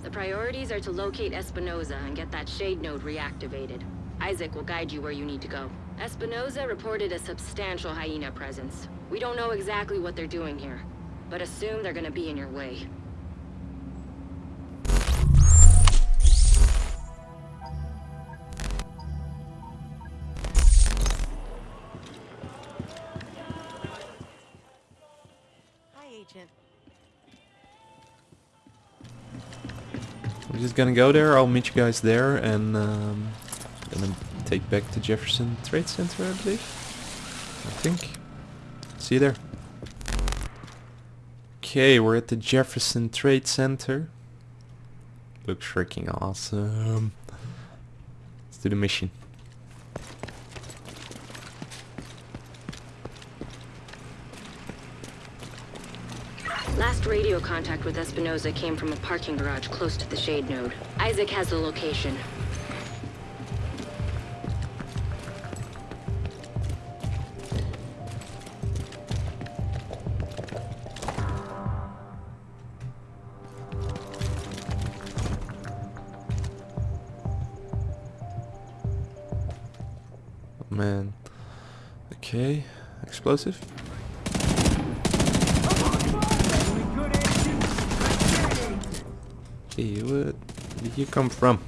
The priorities are to locate Espinoza and get that shade node reactivated. ISAC will guide you where you need to go. Espinoza reported a substantial hyena presence. We don't know exactly what they're doing here, but assume they're gonna be in your way. I'm gonna go there. I'll meet you guys there, and um, gonna take back to Jefferson Trade Center, I believe. I think. See you there. Okay, we're at the Jefferson Trade Center. Looks freaking awesome. Let's do the mission. Last radio contact with Espinoza came from a parking garage close to the shade node. ISAC has the location. Oh, man. Okay, explosive. Hey, where did you come from?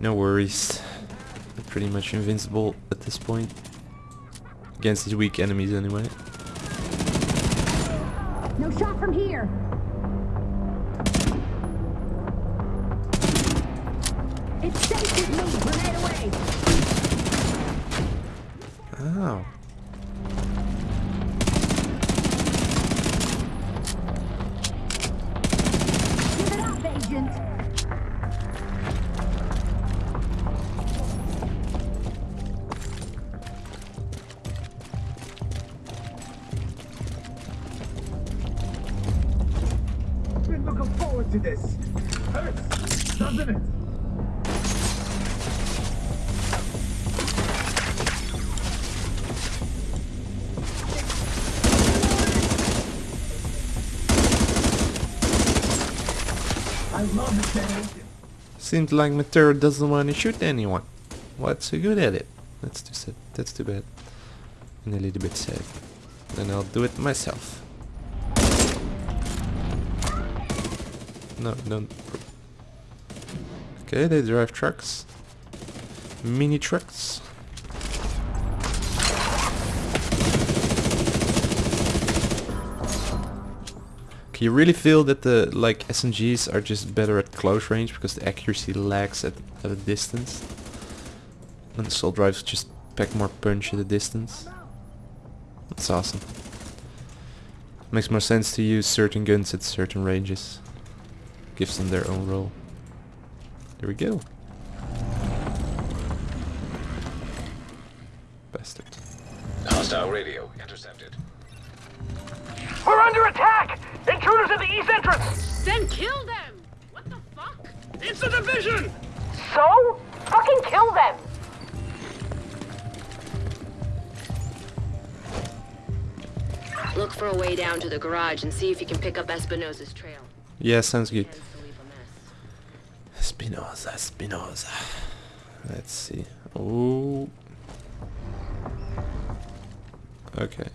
No worries. We're pretty much invincible at this point. Against these weak enemies anyway. No shot from here. Looking forward to this. Hurts, doesn't it? Seems like Matero doesn't want to shoot anyone. What's so good at it? That's too sad. That's too bad. And a little bit sad. Then I'll do it myself. No, don't. Okay, they drive trucks. Mini trucks. You really feel that the like SMGs are just better at close range because the accuracy lags at, at a distance. And the assault rifles just pack more punch at a distance. That's awesome. Makes more sense to use certain guns at certain ranges. Gives them their own role. There we go. Bastard. Hostile radio intercepted. We're under attack! Intruders at the east entrance! Then kill them! What the fuck? It's a division! So? Fucking kill them. Look for a way down to the garage and see if you can pick up Espinosa's trail. Yeah, sounds good. Tends to leave a mess. Spinoza, Spinoza. Let's see. Oh. Okay.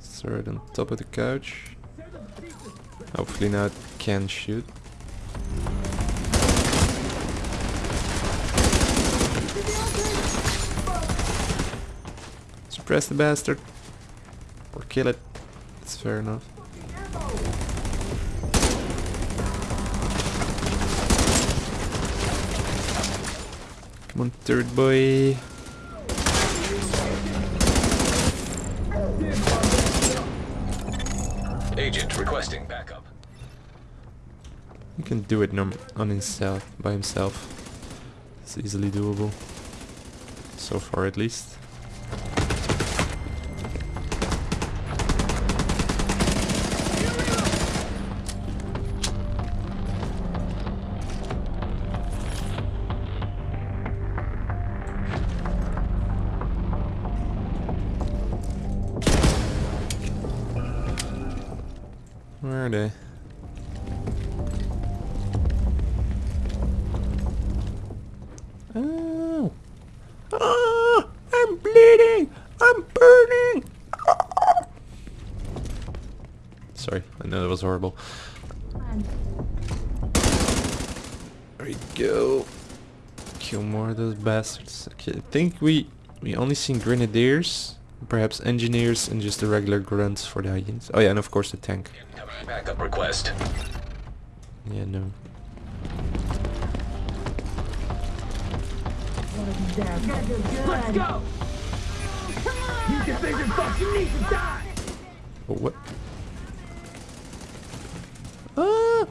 Third on top of the couch. Hopefully now it can shoot. Suppress the bastard. Or kill it. It's fair enough. Come on, third boy. Agent requesting backup. He can do it num on himself by himself. It's easily doable. So far at least. Ah, I'm bleeding. I'm burning. Sorry, I know that was horrible. There we go. Kill more of those bastards. Okay, I think we we only seen grenadiers, perhaps engineers, and just the regular grunts for the hyenas. Oh yeah, and of course the tank. Backup request. Yeah, no. Let's go! You can think division fucking need to die! Oh, what? Ah!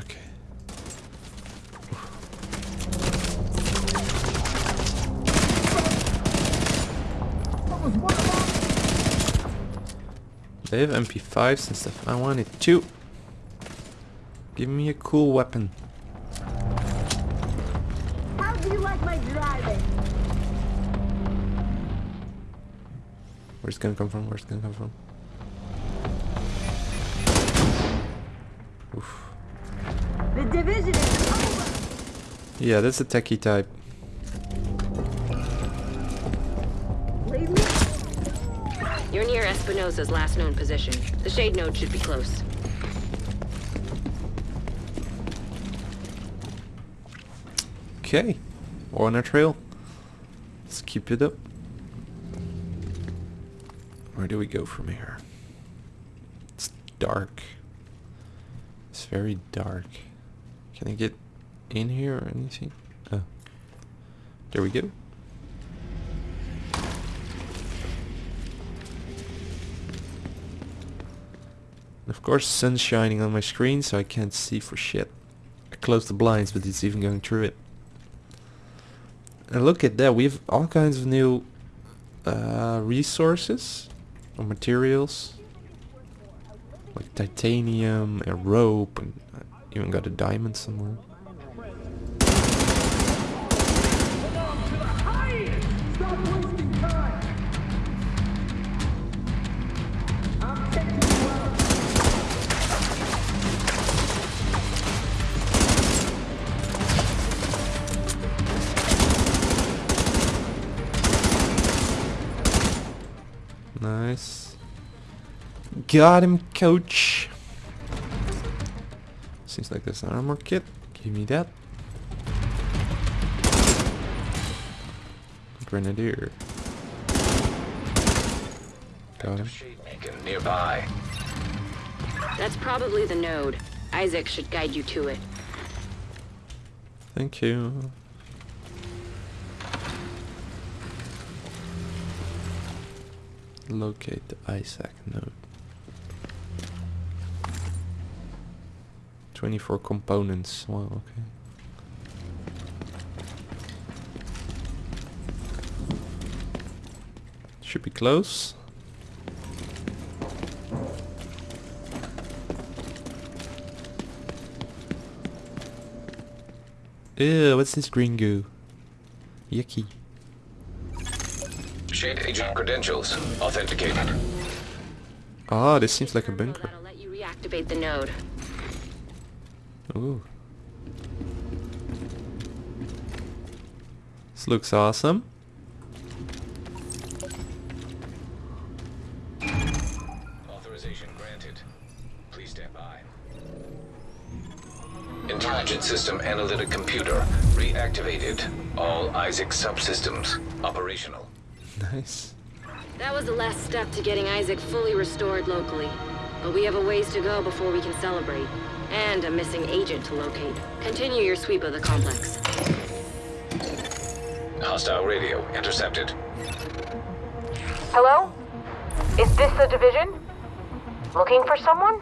Okay. They have MP5s and stuff. I wanted two. Give me a cool weapon. How do you like my driving? Where's it gonna come from? Where's it gonna come from? Oof. The division is over! Yeah, that's a techie type. You're near Espinosa's last known position. The shade node should be close. Okay, we're on our trail. Let's keep it up. Where do we go from here? It's dark. It's very dark. Can I get in here or anything? Oh. There we go. Of course, sun's shining on my screen, so I can't see for shit. I closed the blinds, but it's even going through it. And look at that, we have all kinds of new uh, resources or materials. Like titanium and rope and uh, even got a diamond somewhere. Got him, coach. Seems like there's an armor kit. Give me that. Grenadier. Got him. Nearby. That's probably the node. ISAC should guide you to it. Thank you. Locate the ISAC node. 24 components. Wow, okay. Should be close. Ew, what's this green goo? Yucky. Shade agent credentials authenticated. Ah, this seems like a bunker. That'll let you reactivate the node. Ooh. This looks awesome. Authorization granted. Please stand by. Intelligent system analytic computer reactivated. All ISAC subsystems operational. Nice. That was the last step to getting ISAC fully restored locally. But we have a ways to go before we can celebrate. And a missing agent to locate. Continue your sweep of the complex. Hostile radio intercepted. Hello? Is this the division? Looking for someone?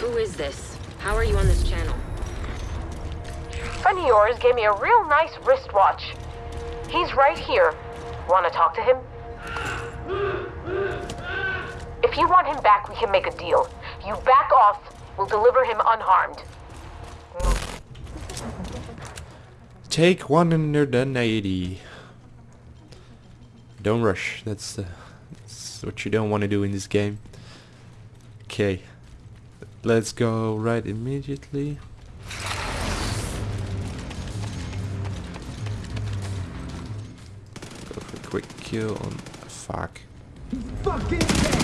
Who is this? How are you on this channel? Friend of yours gave me a real nice wristwatch. He's right here. Want to talk to him? If you want him back, we can make a deal. You back off, we'll deliver him unharmed. Take 180. Don't rush. That's, the, that's what you don't want to do in this game. Okay. Let's go right immediately. Go for a quick kill on... Fuck. Serious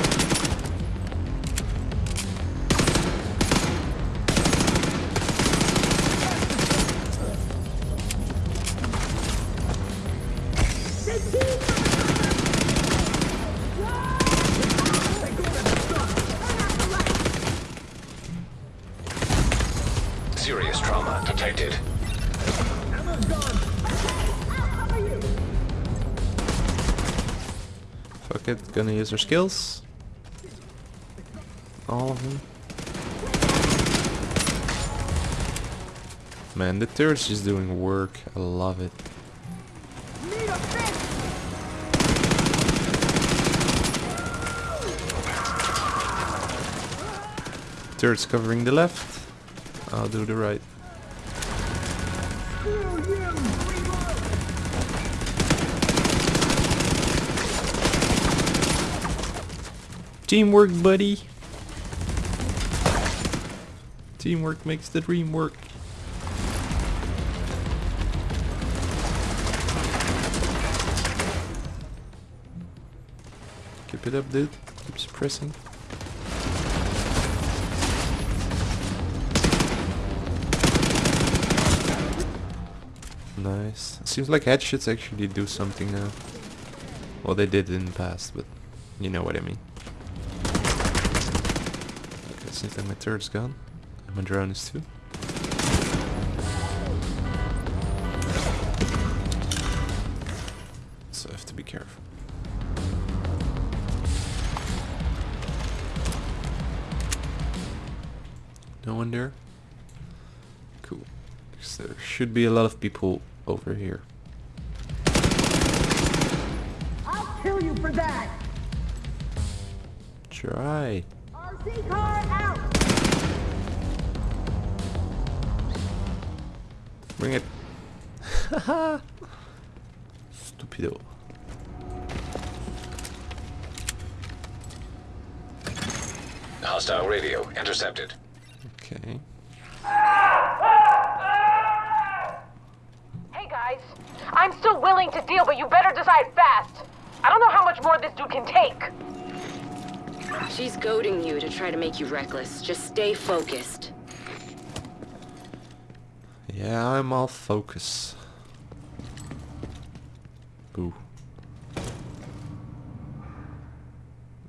gonna use our skills. All of them. Man, the turret's just doing work. I love it. Turret's covering the left. I'll do the right. Teamwork, buddy. Teamwork makes the dream work. Keep it up, dude. Keep suppressing. Nice. Seems like headshots actually do something now. Well, they did in the past, but you know what I mean. Seems like my turret's gone. And my drone is too. So I have to be careful. No one there? Cool. 'Cause there should be a lot of people over here. I'll kill you for that! Try. RC car out! Bring it. Stupido. Hostile radio intercepted. Okay. Hey guys, I'm still willing to deal, but you better decide fast. I don't know how much more this dude can take. She's goading you to try to make you reckless. Just stay focused. Yeah, I'm all focus. Boo.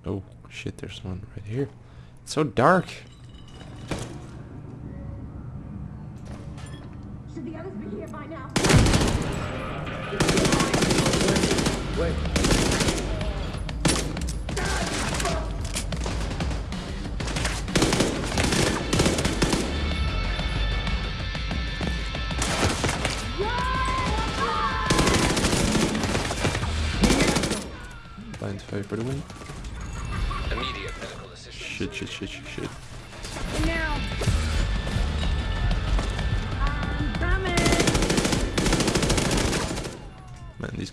Oh, shit, there's one right here. It's so dark.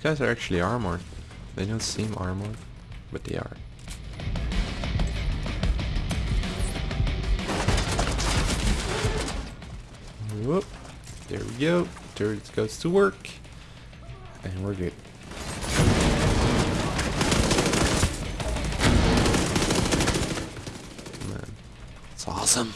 Guys are actually armored. They don't seem armored, but they are. Whoop. There we go. Turret goes to work. And we're good. Man, it's awesome.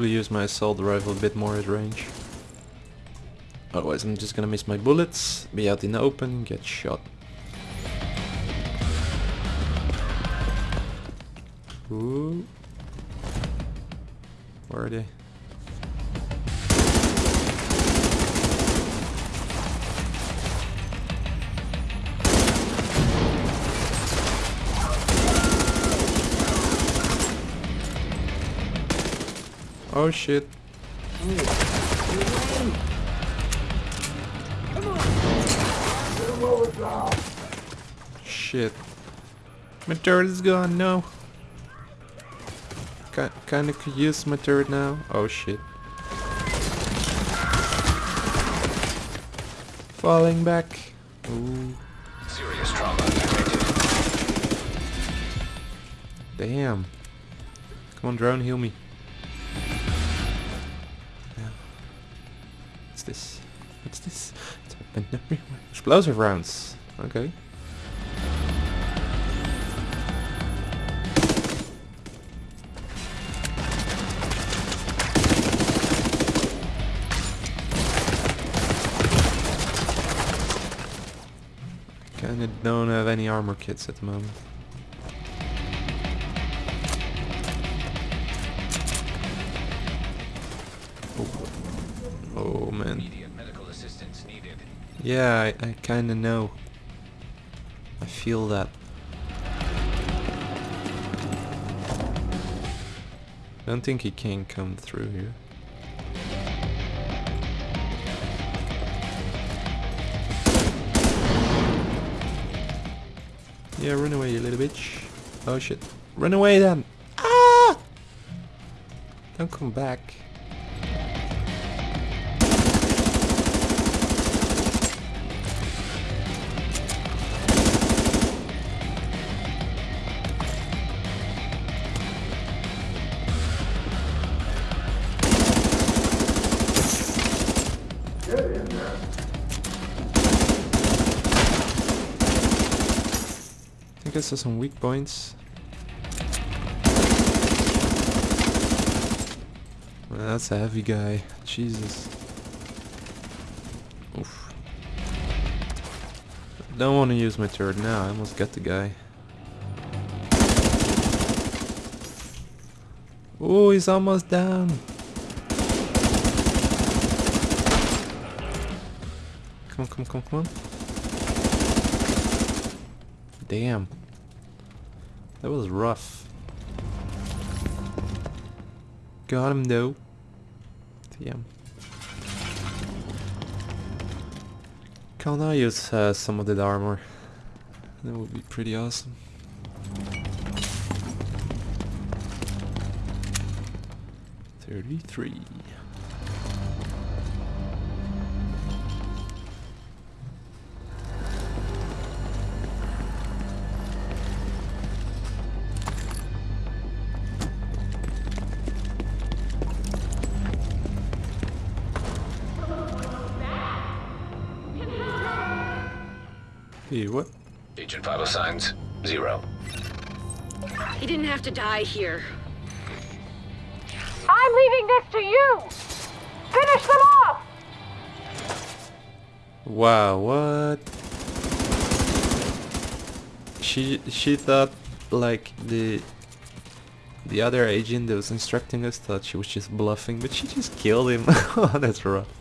Probably use my assault rifle a bit more at range. Otherwise I'm just gonna miss my bullets, be out in the open, get shot. Ooh. Where are they? Oh shit. Shit. My turret is gone, no. Ki kinda could use my turret now. Oh shit. Falling back. Ooh. Serious trauma. Damn. Come on, drone, heal me. What's this? What's this? It's open everywhere. Explosive rounds. Okay. Kinda don't have any armor kits at the moment. Yeah, I, I kinda know. I feel that. Don't think he can come through here. Yeah, run away, you little bitch. Oh shit. Run away then! Ah! Don't come back. I saw some weak points. That's a heavy guy. Jesus. Oof. Don't want to use my turret now. I almost got the guy. Oh, he's almost down. Come on, come on, come on, come on. Damn. That was rough. Got him though. Damn. Can I use uh, some of that armor? That would be pretty awesome. Thirty-three. Have to die here. I'm leaving this to you! Finish them off! Wow, what? She she thought like the the other agent that was instructing us thought she was just bluffing, but she just killed him. oh, that's rough.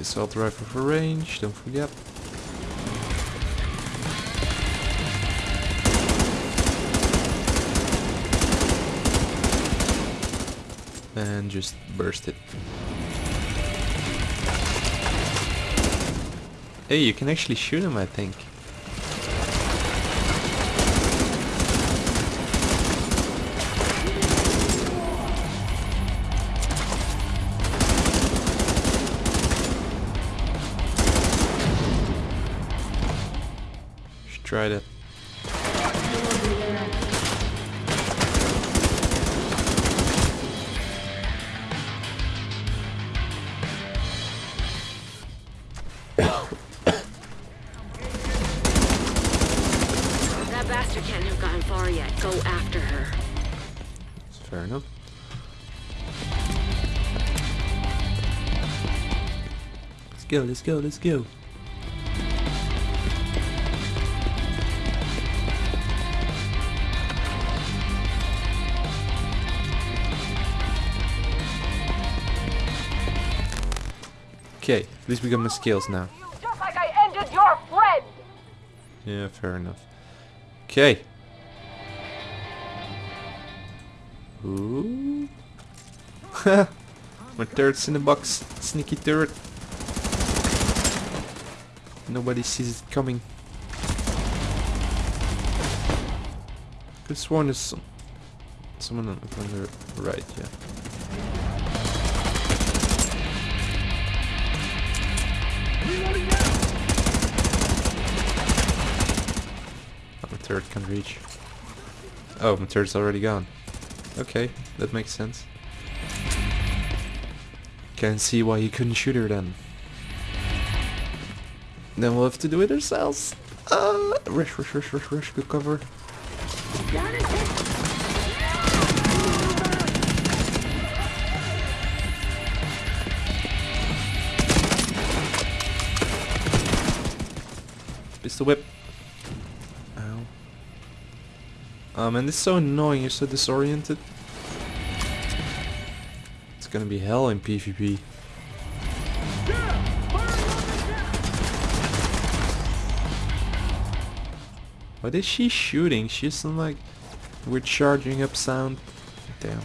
The assault rifle for range, don't forget. And just burst it. Hey, you can actually shoot him, I think. that bastard can't have gotten far yet. Go after her. That's fair enough. Let's go, let's go, let's go. Least we got my skills now. Just like I ended your friend! Yeah, fair enough. Okay. Ooh. My turret's in the box. Sneaky turret. Nobody sees it coming. This one is some, someone on, on the right, yeah. My turret can reach. Oh, my turret's already gone. Okay, that makes sense. Can't see why you couldn't shoot her then. Then we'll have to do it ourselves. Uh, rush, rush, rush, rush, rush, good cover. Pistol whip. Ow. Oh man, this is so annoying, you're so disoriented. It's gonna be hell in PvP. What is she shooting? She's some like we're charging up sound. Damn.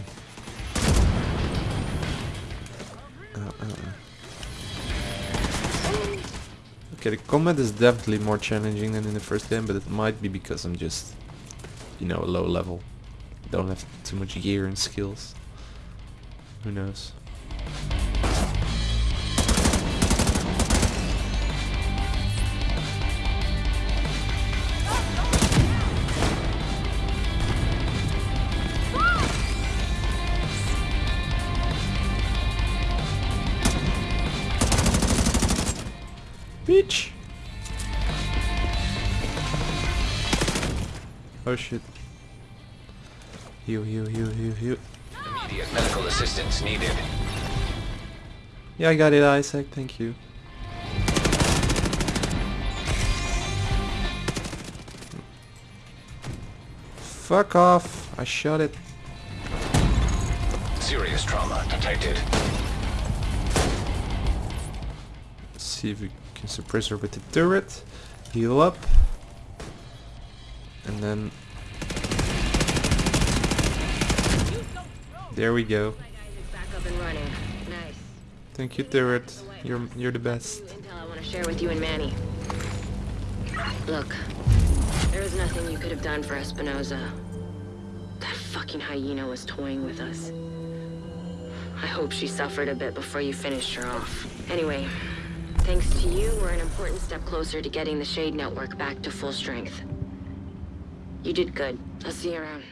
Okay, the combat is definitely more challenging than in the first game, but it might be because I'm just, you know, a low level. Don't have too much gear and skills. Who knows? Oh shit. Heal, heal, heal, heal, heal. Immediate medical assistance needed. Yeah, I got it, ISAC. Thank you. Fuck off. I shot it. Serious trauma detected. Let's see if we can suppress her with the turret. Heal up. And then... There we go. Back up and running. Nice. Thank you, turret. You're you're the best. Intel I want to share with you and Manny. Look, there is nothing you could have done for Espinoza. That fucking hyena was toying with us. I hope she suffered a bit before you finished her off. Anyway, thanks to you, we're an important step closer to getting the Shade Network back to full strength. You did good. I'll see you around.